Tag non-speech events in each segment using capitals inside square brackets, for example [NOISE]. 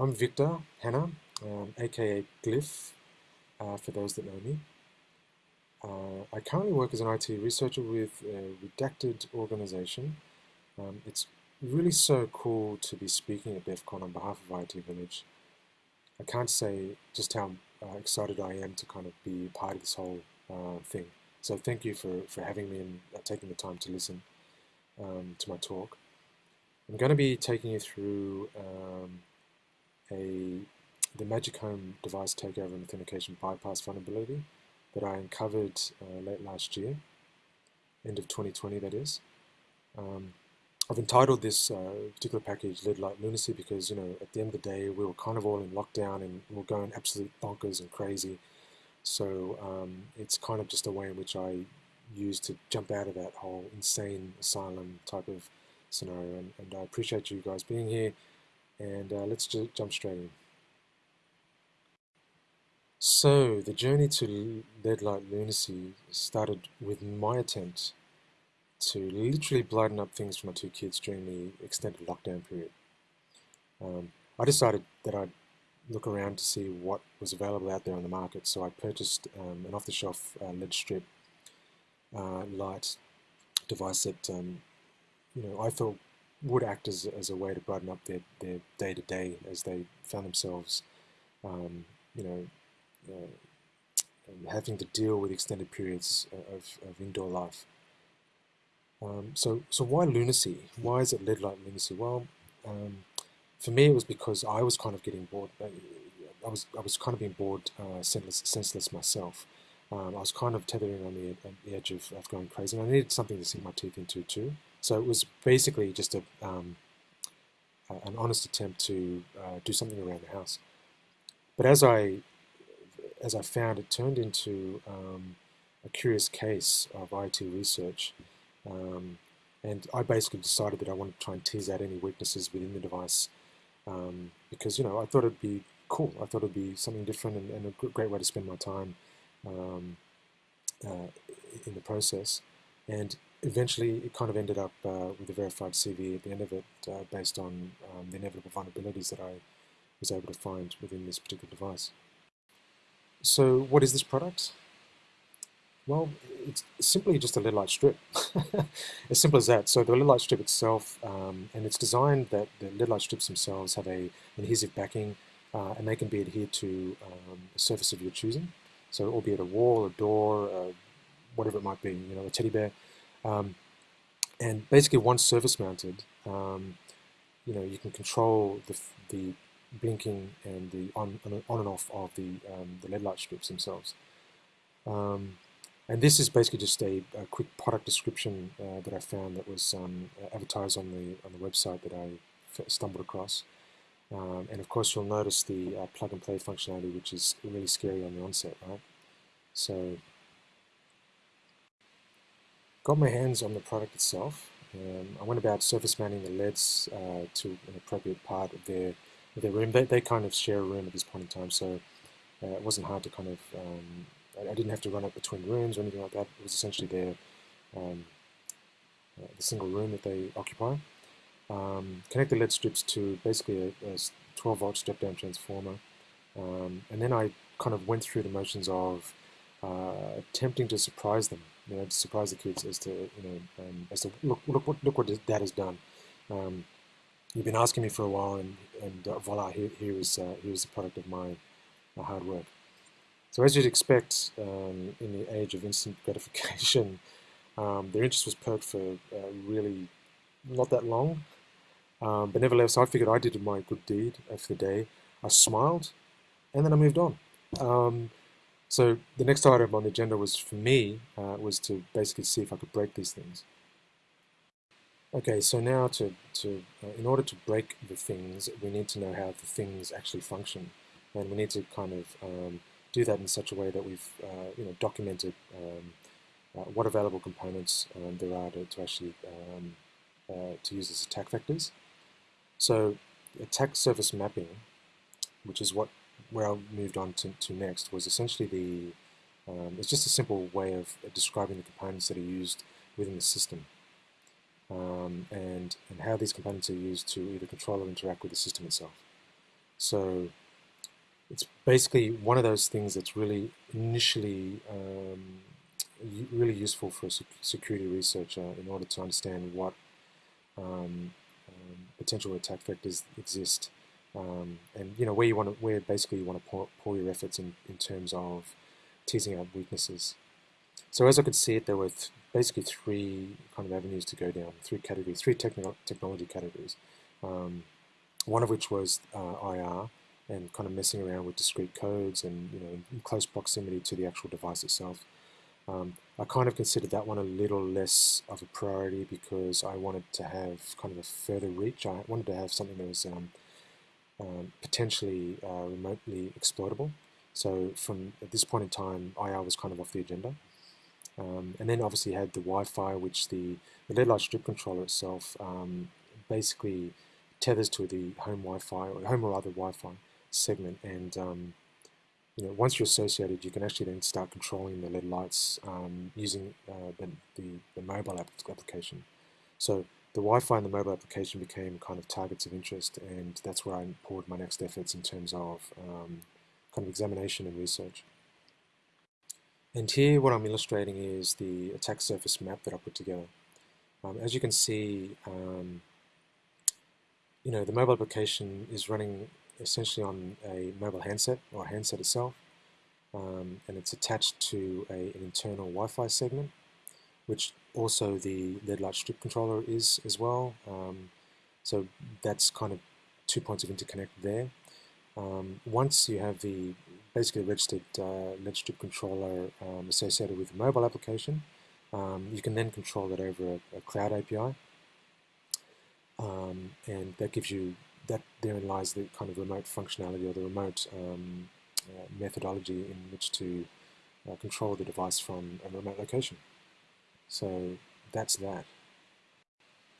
I'm Victor Hanna, um, aka Glyph, uh, for those that know me. Uh, I currently work as an IT researcher with a redacted organization. Um, it's really so cool to be speaking at DEF CON on behalf of IT Village. I can't say just how uh, excited I am to kind of be part of this whole uh, thing. So thank you for, for having me and uh, taking the time to listen um, to my talk. I'm going to be taking you through um, a the Magic Home device takeover and authentication bypass vulnerability that I uncovered uh, late last year, end of 2020 that is. Um, I've entitled this uh, particular package Led Light Lunacy because, you know, at the end of the day, we were kind of all in lockdown and we are going absolute bonkers and crazy. So um, it's kind of just a way in which I use to jump out of that whole insane asylum type of scenario. And, and I appreciate you guys being here and uh, let's just jump straight in. So, the journey to Led Light Lunacy started with my attempt to literally blighten up things for my two kids during the extended lockdown period. Um, I decided that I'd look around to see what was available out there on the market, so I purchased um, an off-the-shelf uh, lead strip uh, light device that um, you know I thought would act as, as a way to brighten up their, their day-to-day as they found themselves, um, you know, uh, having to deal with extended periods of, of indoor life. Um, so, so why lunacy? Why is it led like lunacy? Well, um, for me, it was because I was kind of getting bored. Uh, I was I was kind of being bored, uh, senseless, senseless myself. Um, I was kind of tethering on the, the edge of, of going crazy, and I needed something to sink my teeth into too. So it was basically just a, um, an honest attempt to uh, do something around the house. But as I, as I found, it turned into um, a curious case of IT research. Um, and I basically decided that I wanted to try and tease out any weaknesses within the device um, because, you know, I thought it'd be cool. I thought it'd be something different and, and a great way to spend my time um, uh, in the process. And eventually it kind of ended up uh, with a verified CV at the end of it uh, based on um, the inevitable vulnerabilities that I was able to find within this particular device. So what is this product? Well, it's simply just a lead light strip. [LAUGHS] as simple as that. So the lead light strip itself, um, and it's designed that the lead light strips themselves have a adhesive backing uh, and they can be adhered to um, a surface of your choosing. So albeit a wall, a door, uh, whatever it might be, you know, a teddy bear, um, and basically once surface mounted, um, you know, you can control the, the blinking and the on, on and off of the, um, the LED light strips themselves. Um, and this is basically just a, a quick product description uh, that I found that was um, advertised on the, on the website that I stumbled across. Um, and of course you'll notice the uh, plug and play functionality which is really scary on the onset, right? So got my hands on the product itself. Um, I went about surface mounting the LEDs uh, to an appropriate part of their, of their room. They, they kind of share a room at this point in time, so uh, it wasn't hard to kind of, um, I, I, didn't have to run it between rooms or anything like that. It was essentially their, um, uh, the single room that they occupy. Um, connect the LED strips to basically a, a 12 volt step down transformer. Um, and then I kind of went through the motions of uh, attempting to surprise them you know, surprise the kids as to, you know, um, as to look, look, what, look what dad has done. Um, you've been asking me for a while, and, and uh, voila, here, here is uh, here is the product of my, my hard work. So as you'd expect, um, in the age of instant [LAUGHS] gratification, um, their interest was perked for uh, really not that long. Um, but nevertheless, I figured I did my good deed for the day. I smiled, and then I moved on. So the next item on the agenda was for me uh, was to basically see if I could break these things. Okay, so now to, to uh, in order to break the things, we need to know how the things actually function, and we need to kind of um, do that in such a way that we've uh, you know documented um, uh, what available components um, there are to, to actually um, uh, to use as attack vectors. So attack surface mapping, which is what where I moved on to, to next was essentially the, um, it's just a simple way of describing the components that are used within the system um, and, and how these components are used to either control or interact with the system itself. So it's basically one of those things that's really initially um, really useful for a security researcher in order to understand what um, um, potential attack vectors exist, um, and you know where you want to, where basically you want to pour, pour your efforts in, in terms of teasing out weaknesses. So as I could see it, there were th basically three kind of avenues to go down, three categories, three technology categories. Um, one of which was uh, IR and kind of messing around with discrete codes and you know in close proximity to the actual device itself. Um, I kind of considered that one a little less of a priority because I wanted to have kind of a further reach. I wanted to have something that was um, um, potentially uh, remotely exploitable. So from at this point in time, IR was kind of off the agenda. Um, and then obviously had the Wi-Fi, which the, the lead light strip controller itself um, basically tethers to the home Wi-Fi or home or other Wi-Fi segment. And um, you know, once you're associated, you can actually then start controlling the LED lights um, using uh, the, the, the, mobile app application. So the Wi-Fi and the mobile application became kind of targets of interest, and that's where I poured my next efforts in terms of um, kind of examination and research. And here what I'm illustrating is the attack surface map that I put together. Um, as you can see, um, you know, the mobile application is running essentially on a mobile handset or handset itself um, and it's attached to a, an internal Wi-Fi segment which also the LED light strip controller is as well. Um, so that's kind of two points of interconnect there. Um, once you have the basically registered uh, LED strip controller um, associated with the mobile application um, you can then control it over a, a cloud API um, and that gives you that therein lies the kind of remote functionality or the remote um, uh, methodology in which to uh, control the device from a remote location. So that's that.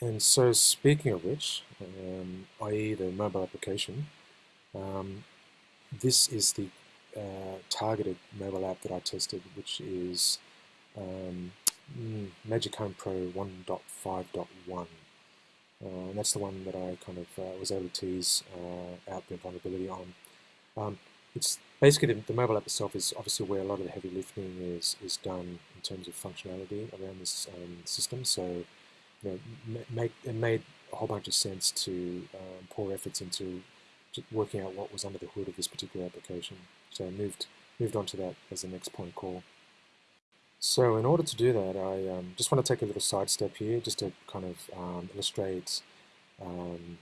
And so speaking of which, um, i.e. the mobile application, um, this is the uh, targeted mobile app that I tested, which is um, mm, Magic Home Pro 1.5.1. Uh, and that's the one that I kind of uh, was able to tease uh, out the vulnerability on. Um, it's basically the, the, mobile app itself is obviously where a lot of the heavy lifting is is done in terms of functionality around this um, system. So, you know, make it made a whole bunch of sense to um, pour efforts into working out what was under the hood of this particular application. So I moved moved on to that as the next point call. So in order to do that, I um, just want to take a little sidestep here just to kind of um, illustrate um,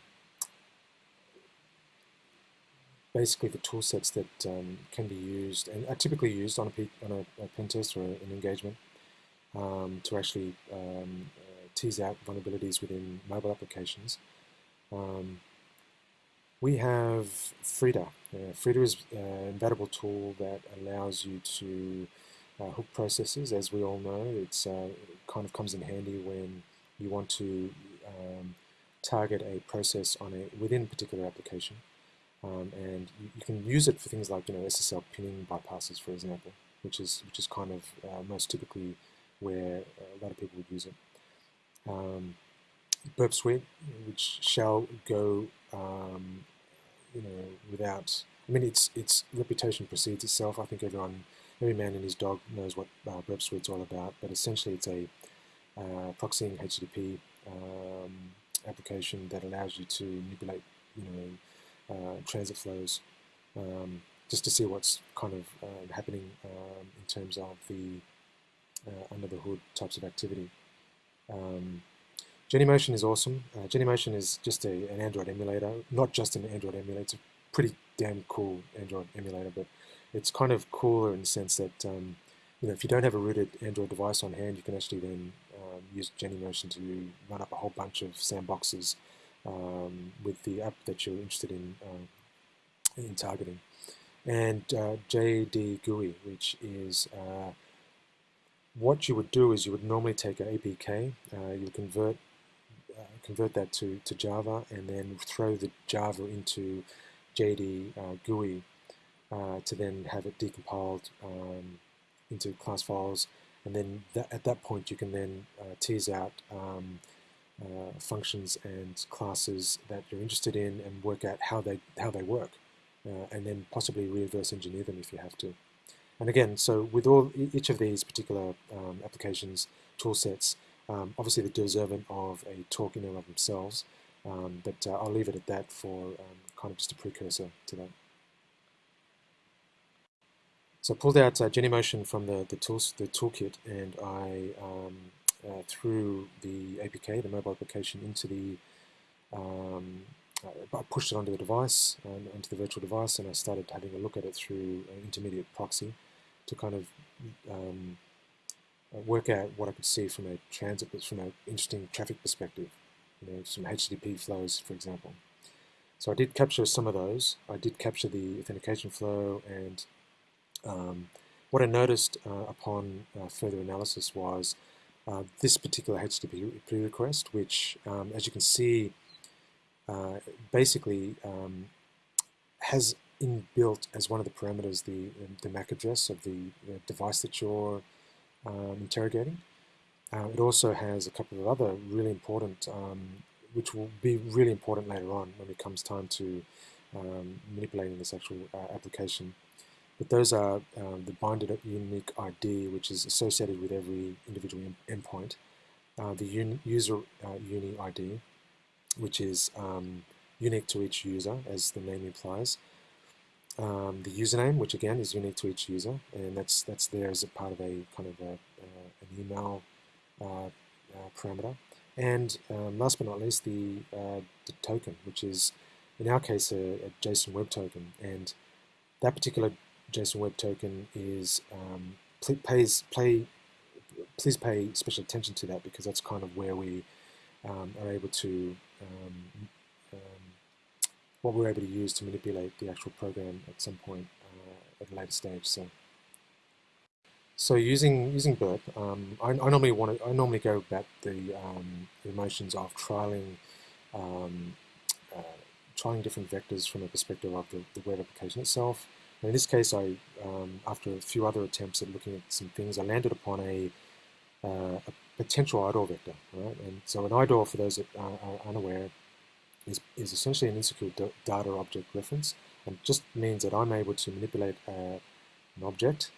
basically the tool sets that um, can be used and are typically used on a, on a, a pen test or an engagement um, to actually um, uh, tease out vulnerabilities within mobile applications. we have Frida. Uh, Frida is uh, an invaluable tool that allows you to uh, hook processes, as we all know, it's uh, it kind of comes in handy when you want to um, target a process on a within a particular application, um, and you, you, can use it for things like you know SSL pinning bypasses, for example, which is which is kind of uh, most typically where a lot of people would use it. Um, Burp Suite, which shall go, um, you know, without. I mean, its its reputation precedes itself. I think everyone every man and his dog knows what uh, Burp Suite's all about, but essentially it's a uh, proxying HTTP um, application that allows you to manipulate, you know, uh, transit flows, um, just to see what's kind of uh, happening um, in terms of the uh, under the hood types of activity. Um, Genymotion is awesome. Uh, Genymotion is just a, an Android emulator, not just an Android emulator. It's a pretty damn cool Android emulator, but it's kind of cooler in the sense that um, you know if you don't have a rooted Android device on hand, you can actually then um, use Genymotion to run up a whole bunch of sandboxes um, with the app that you're interested in uh, in targeting. And uh, JD GUI, which is uh, what you would do is you would normally take an APK, uh, you convert uh, convert that to, to Java, and then throw the Java into JD uh, GUI to then have it decompiled um, into class files and then at that point you can then tease out um, uh, functions and classes that you're interested in and work out how they how they work uh, and then possibly reverse engineer them if you have to. And again, so with all each of these particular um, applications, tool sets, um, obviously they're deserving of a talk in and of themselves, um, but uh, I'll leave it at that for um, kind of just a precursor to that. So I pulled out uh, Genymotion from the, the, tools, the toolkit and I um, uh, threw the APK, the mobile application, into the um, I pushed it onto the device, and onto the virtual device, and I started having a look at it through an intermediate proxy to kind of um, uh, work out what I could see from a transit, from an interesting traffic perspective, you know, some HTTP flows, for example. So I did capture some of those. I did capture the authentication flow, and um, what I noticed uh, upon uh, further analysis was uh, this particular HTTP request, which, um, as you can see, uh, basically um, has inbuilt as one of the parameters the, the MAC address of the, the device that you're um, interrogating. Uh, it also has a couple of other really important, um, which will be really important later on when it comes time to um, manipulating this actual uh, application. But those are um, the binded unique ID, which is associated with every individual endpoint, uh, the un user uh, uni ID, which is um, unique to each user, as the name implies. Um, the username, which again is unique to each user, and that's that's there as a part of a kind of a, uh, an email uh, uh, parameter. And um, last but not least, the, uh, the token, which is in our case a, a, JSON Web Token, and that particular JSON Web Token is um, pays play. Please pay special attention to that because that's kind of where we um, are able to um, um, what we're able to use to manipulate the actual program at some point uh, at a later stage. So, so using using Burp, um, I, I, normally want to I normally go about the, um, the motions of trialing um, uh, trying different vectors from the perspective of the, the web application itself. In this case, I um, after a few other attempts at looking at some things, I landed upon a, uh, a potential IDOR vector, right? And so an IDOR, for those that are, unaware, is, is essentially an insecure data object reference and just means that I'm able to manipulate uh, an object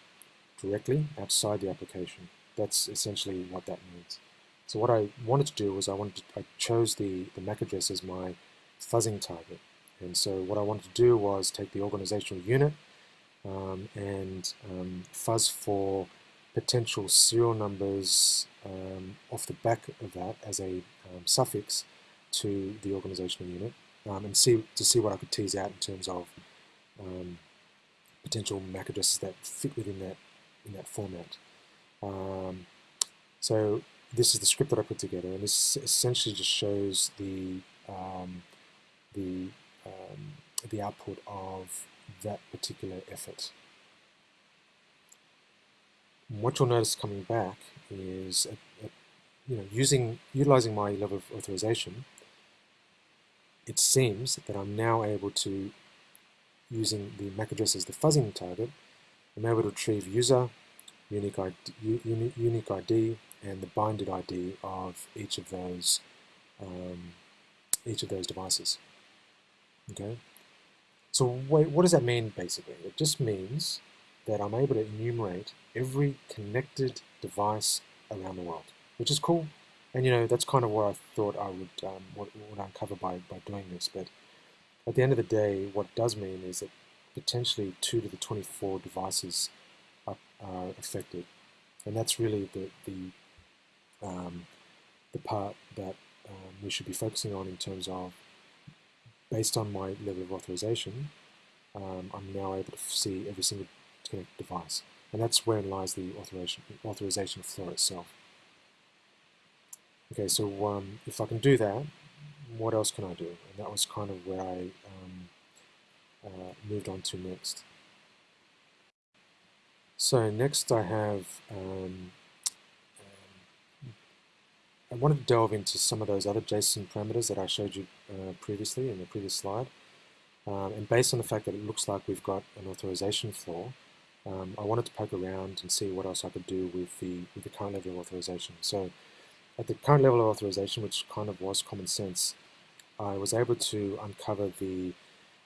directly outside the application. That's essentially what that means. So what I wanted to do was I wanted to, I chose the, the MAC address as my fuzzing target. And so what I wanted to do was take the organizational unit um, and um, fuzz for potential serial numbers um, off the back of that as a um, suffix to the organizational unit um, and see to see what I could tease out in terms of um, potential MAC addresses that fit within that in that format. Um, so this is the script that I put together, and this essentially just shows the um, the the output of that particular effort what you'll notice coming back is, a, a, you know, using utilizing my level of authorization, it seems that I'm now able to, using the MAC address as the fuzzing target, I'm able to retrieve user, unique ID, unique ID and the binded ID of each of those um, each of those devices. Okay. So wait, what does that mean basically? It just means that I'm able to enumerate every connected device around the world, which is cool. And you know, that's kind of what I thought I would, um, would uncover by, by doing this. But at the end of the day, what it does mean is that potentially 2 to the 24 devices are, are affected. And that's really the, the, um, the part that um, we should be focusing on in terms of, based on my level of authorization, um, I'm now able to see every single device. And that's where lies the authorization, authorization flow itself. Okay, so um, if I can do that, what else can I do? And that was kind of where I um, uh, moved on to next. So next I have, um, I wanted to delve into some of those other JSON parameters that I showed you uh, previously in the previous slide. Um, and based on the fact that it looks like we've got an authorization floor, um, I wanted to poke around and see what else I could do with the, with the current level of authorization. So at the current level of authorization, which kind of was common sense, I was able to uncover the,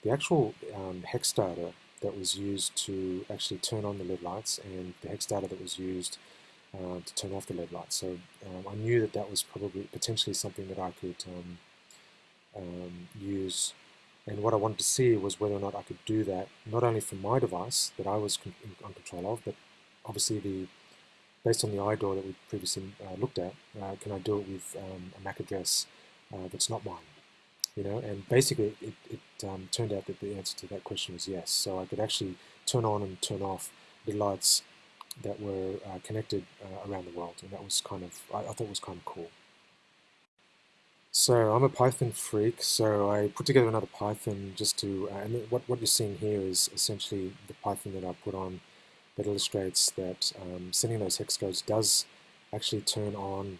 the actual um, hex data that was used to actually turn on the LED lights and the hex data that was used uh, to turn off the LED lights. So um, I knew that that was probably potentially something that I could um, um, use and what I wanted to see was whether or not I could do that not only from my device that I was in, on control of, but obviously the based on the iDoor that we previously uh, looked at, uh, can I do it with um, a MAC address uh, that's not mine? You know, and basically it, it um, turned out that the answer to that question was yes. So I could actually turn on and turn off the lights that were uh, connected uh, around the world, and that was kind of I, I thought was kind of cool. So I'm a Python freak, so I put together another Python just to, uh, and what, what you're seeing here is essentially the Python that I put on that illustrates that um, sending those hex codes does actually turn on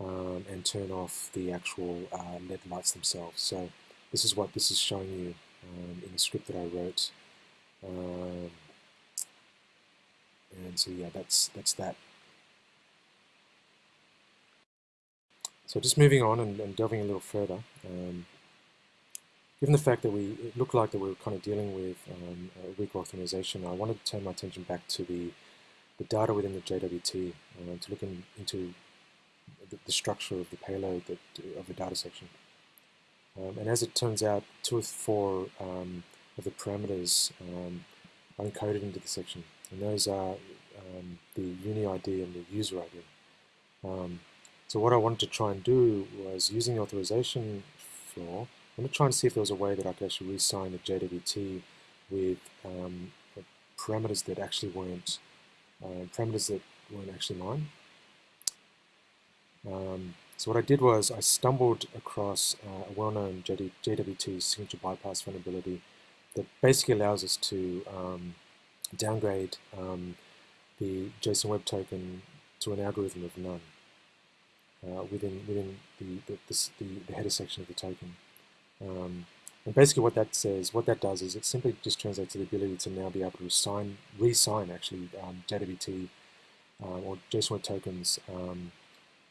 um, and turn off the actual uh, LED lights themselves. So this is what this is showing you um, in the script that I wrote. And so yeah, that's that's that. So just moving on and, and delving a little further, um, given the fact that we it looked like that we were kind of dealing with um, a weak authorization, I wanted to turn my attention back to the, the data within the JWT uh, to look in, into the, the, structure of the payload that, of the data section. Um, and as it turns out, two or four um, of the parameters um, are encoded into the section, and those are um, the uni ID and the user ID. Um, so what I wanted to try and do was using the authorization floor, I'm going to try and see if there was a way that I could actually re-sign the JWT with um, parameters that actually weren't uh, parameters that weren't actually mine. Um, so what I did was I stumbled across uh, a well-known JWT signature bypass vulnerability that basically allows us to um, downgrade um, the JSON Web Token to an algorithm of none uh, within within the the, the the, header section of the token. Um, and basically what that says, what that does is it simply just translates to the ability to now be able to sign, re-sign actually um, JWT um, or JSON Web tokens um,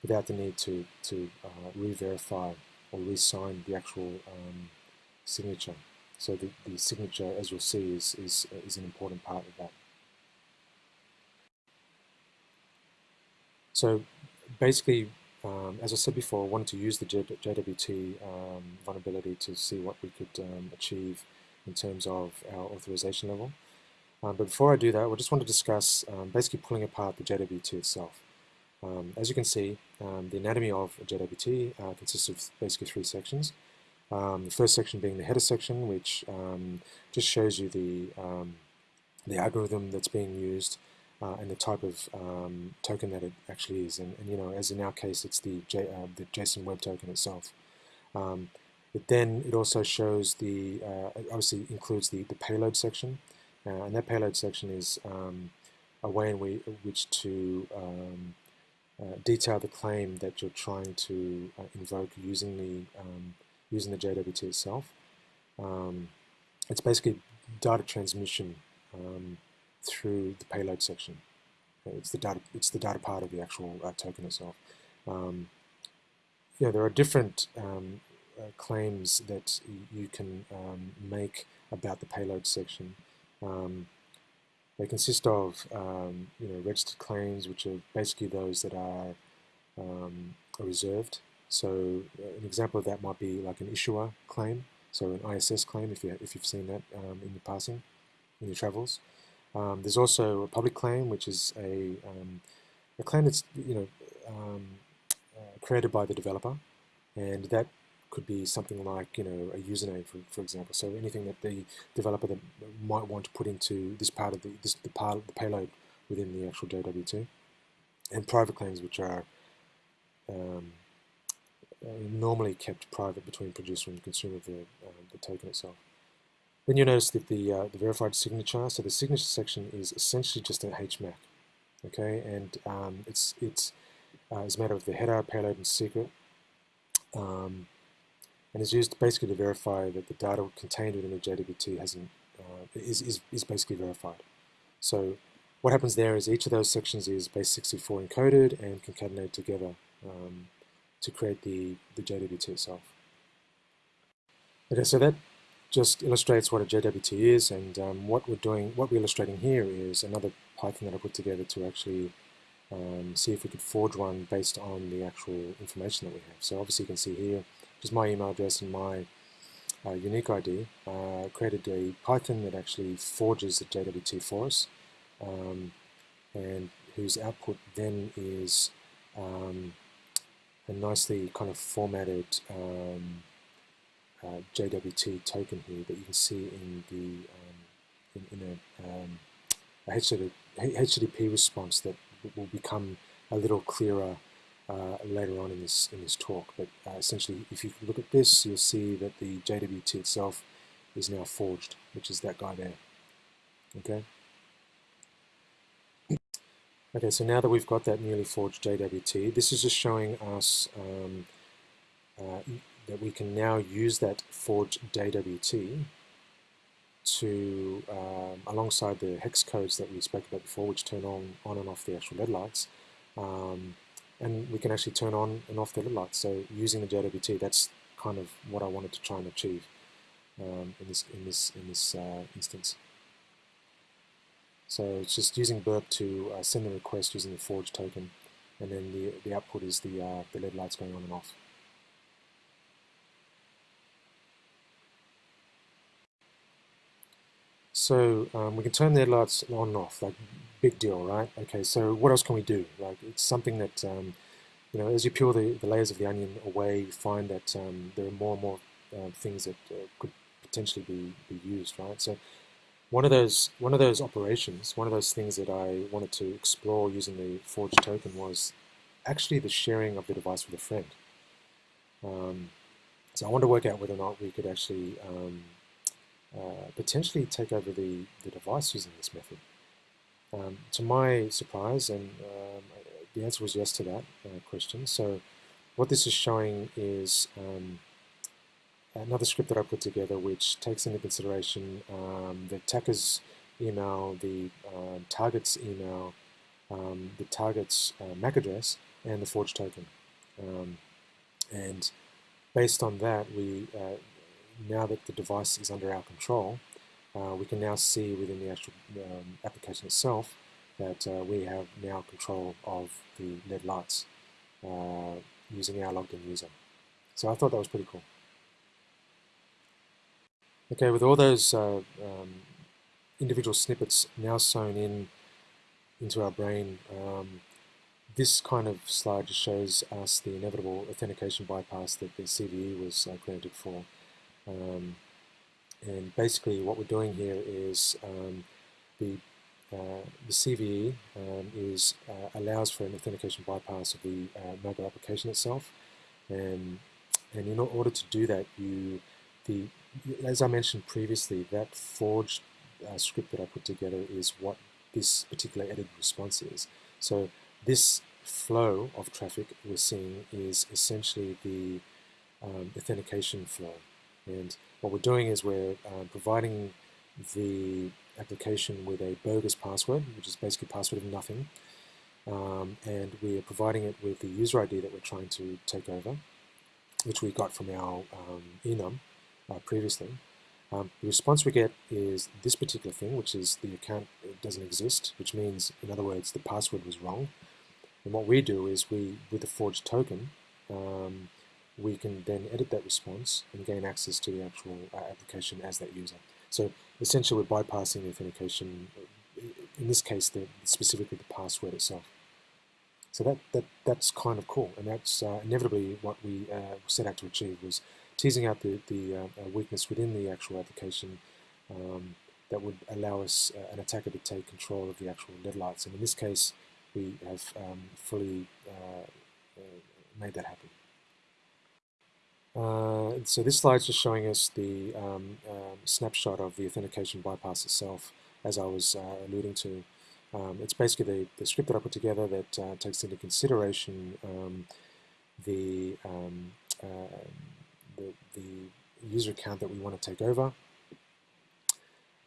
without the need to, to uh, re-verify or re-sign the actual um, signature. So the, the signature, as you'll see, is, is, is an important part of that. So basically um, as I said before, I wanted to use the JWT um, vulnerability to see what we could um, achieve in terms of our authorization level. Um, but before I do that, I just want to discuss um, basically pulling apart the JWT itself. Um, as you can see, the anatomy of a JWT uh, consists of basically three sections. The first section being the header section, which just shows you the, the algorithm that's being used uh, and the type of um, token that it actually is. And, and, you know, as in our case, it's the, J, uh, the JSON Web Token itself. Um, but then it also shows the, uh, obviously includes the, the payload section. Uh, and that payload section is um, a way in we, which to um, uh, detail the claim that you're trying to uh, invoke using the, um, using the JWT itself. Um, it's basically data transmission um, through the payload section. It's the data. It's the data part of the actual uh, token itself. Um, yeah, there are different um, uh, claims that you can um, make about the payload section. Um, they consist of um, you know registered claims, which are basically those that are, are reserved. So an example of that might be like an issuer claim, so an ISS claim if you if you've seen that in your passing in your travels. Um, there's also a public claim, which is a, um, a claim that's you know um, uh, created by the developer, and that could be something like you know a username, for, for example. So anything that the developer that might want to put into this part of the this the part of the payload within the actual JWT, and private claims, which are um, normally kept private between producer and consumer of the, uh, the token itself. Then you'll notice that the, uh, the verified signature, so the signature section is essentially just an HMAC, okay, and um, it's, it's uh, is made of the header, payload, and secret, um, and is used basically to verify that the data contained within the JWT hasn't, uh, is, is, is basically verified. So what happens there is each of those sections is base64 encoded and concatenated together um, to create the, the JWT itself. Okay, so that just illustrates what a JWT is and um, what we're doing, what we're illustrating here is another Python that I put together to actually um, see if we could forge one based on the actual information that we have. So obviously you can see here, just my email address and my uh, unique ID, uh, created a Python that actually forges the JWT for us, um, and whose output then is um, a nicely kind of formatted um, uh, JWT token here that you can see in the um, in, in a, um, a HTTP, response that will become a little clearer uh, later on in this in this talk. But uh, essentially, if you look at this, you'll see that the JWT itself is now forged, which is that guy there. Okay. Okay, so now that we've got that newly forged JWT, this is just showing us um, uh, that we can now use that forged JWT to, um, alongside the hex codes that we spoke about before, which turn on, on and off the actual LED lights, um, and we can actually turn on and off the LED lights. So using the JWT, that's kind of what I wanted to try and achieve um, in this in this in this uh, instance. So it's just using burp to uh, send the request using the forge token, and then the the output is the uh, the LED lights going on and off. So um, we can turn the lights on and off, like big deal, right? Okay, so what else can we do? Like it's something that, um, you know, as you peel the, the layers of the onion away, you find that um, there are more and more uh, things that uh, could potentially be, be used, right? So one of those one of those operations, one of those things that I wanted to explore using the forged token was actually the sharing of the device with a friend. Um, so I wanted to work out whether or not we could actually um, uh, potentially take over the, the device using this method. Um, to my surprise, and um, the answer was yes to that uh, question. So what this is showing is um, another script that I put together which takes into consideration um, the attacker's email, the uh, target's email, um, the target's uh, MAC address, and the forged token. and based on that, we uh, now that the device is under our control, uh, we can now see within the actual um, application itself that uh, we have now control of the LED lights uh, using our logged in user. So I thought that was pretty cool. Okay, with all those uh, um, individual snippets now sewn in into our brain, um, this kind of slide just shows us the inevitable authentication bypass that the CVE was uh, created for. Um, and basically what we're doing here is um, the, uh, the CVE um, is, uh, allows for an authentication bypass of the uh, mobile application itself. And, and in order to do that, you, the, as I mentioned previously, that forged uh, script that I put together is what this particular edit response is. So this flow of traffic we're seeing is essentially the um, authentication flow. And what we're doing is we're uh, providing the application with a bogus password, which is basically password of nothing. Um, and we are providing it with the user ID that we're trying to take over, which we got from our um, enum uh, previously. Um, the response we get is this particular thing, which is the account doesn't exist, which means, in other words, the password was wrong. And what we do is we, with a forged token, um, we can then edit that response and gain access to the actual uh, application as that user. So essentially we're bypassing the authentication, uh, in this case the, specifically the password itself. So that, that that's kind of cool and that's uh, inevitably what we uh, set out to achieve was teasing out the, the uh, uh, weakness within the actual application um, that would allow us, an attacker to take control of the actual LED lights and in this case we have um, fully made that happen. Uh, so this slide is just showing us the um, um, snapshot of the authentication bypass itself, as I was uh, alluding to. Um, it's basically the, the, script that I put together that uh, takes into consideration um, the, uh, the, the, user account that we want to take over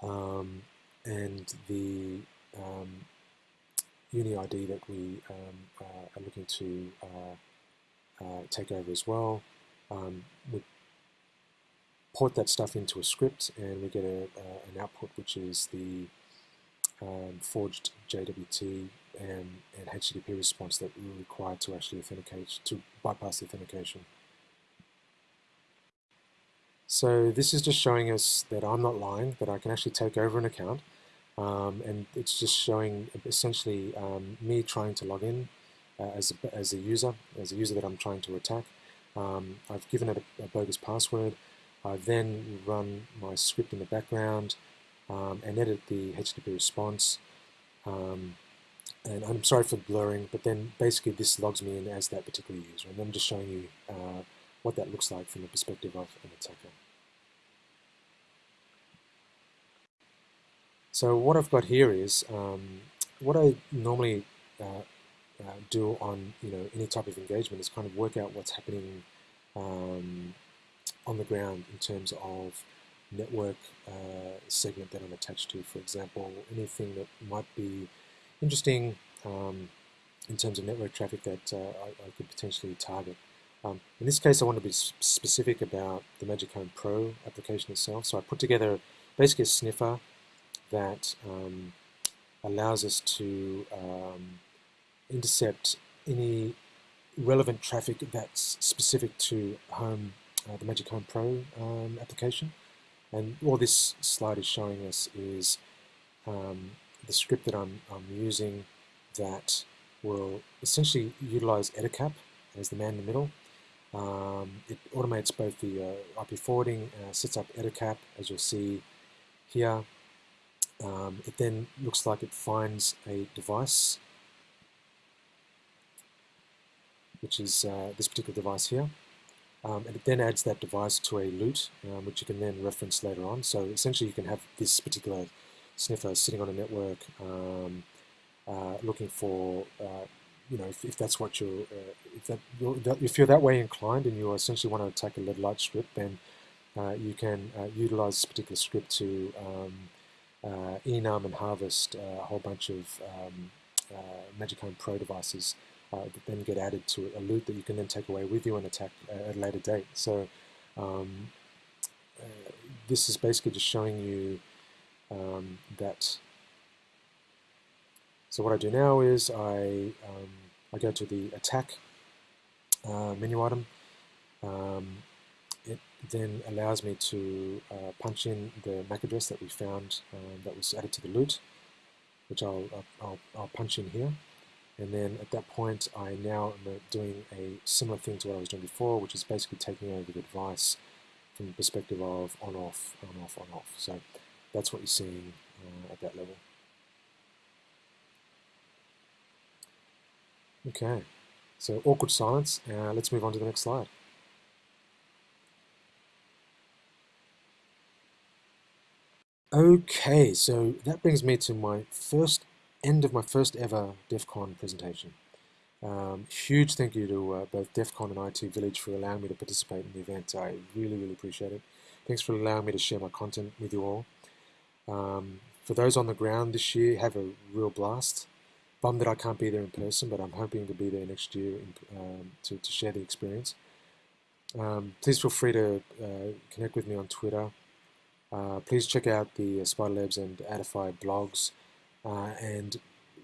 um, and the uni ID that we uh, are looking to uh, take over as well um, with port that stuff into a script, and we get a, an output which is the um, forged JWT and, and HTTP response that we require to actually authenticate, to bypass the authentication. So this is just showing us that I'm not lying, that I can actually take over an account. Um, and it's just showing essentially um, me trying to log in uh, as, a, as a user, as a user that I'm trying to attack. Um, I've given it a, a, bogus password. I then run my script in the background um, and edit the HTTP response. Um, and I'm sorry for blurring, but then basically this logs me in as that particular user. And I'm just showing you uh, what that looks like from the perspective of an attacker. So what I've got here is um, what I normally uh, uh, do on you know any type of engagement is kind of work out what's happening um, on the ground in terms of network uh, segment that I'm attached to. For example, anything that might be interesting um, in terms of network traffic that uh, I, I, could potentially target. Um, in this case, I want to be specific about the Magic Home Pro application itself. So I put together basically a sniffer that um, allows us to um, intercept any relevant traffic that's specific to home, uh, the Magic Home Pro um, application. And all this slide is showing us is um, the script that I'm, I'm using that will essentially utilize Ettercap as the man in the middle. Um, it automates both the uh, IP forwarding, uh, sets up Ettercap, as you'll see here. Um, it then looks like it finds a device, which is uh, this particular device here. Um, and it then adds that device to a loot, um, which you can then reference later on. So essentially you can have this particular sniffer sitting on a network um, uh, looking for, uh, you know, if, if, that's what you're, uh, if, that, you're, if you're that way inclined and you essentially want to attack a lead light script, then uh, you can uh, utilize this particular script to um, uh, enum and harvest a whole bunch of um, Magic Home Pro devices uh, that then get added to a loot that you can then take away with you and attack at a later date. So um, uh, this is basically just showing you um, that. So what I do now is I um, I go to the attack uh, menu item. Then allows me to uh, punch in the MAC address that we found um, that was added to the loot, which I'll, I'll, I'll punch in here. And then at that point, I now am doing a similar thing to what I was doing before, which is basically taking over the device from the perspective of on-off, on-off, on-off. So that's what you're seeing uh, at that level. Okay, so awkward silence. Uh, let's move on to the next slide. Okay, so that brings me to my first end of my first ever DEF CON presentation. Um, huge thank you to uh, both DEF CON and IT Village for allowing me to participate in the event. I really, really appreciate it. Thanks for allowing me to share my content with you all. Um, for those on the ground this year, have a real blast. Bummed that I can't be there in person, but I'm hoping to be there next year in, um, to, to, share the experience. Um, please feel free to uh, connect with me on Twitter. Uh, please check out the Spider Labs and Adify blogs. Uh, and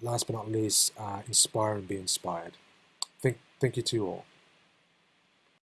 last but not least, uh, inspire and be inspired. Thank, thank you to you all.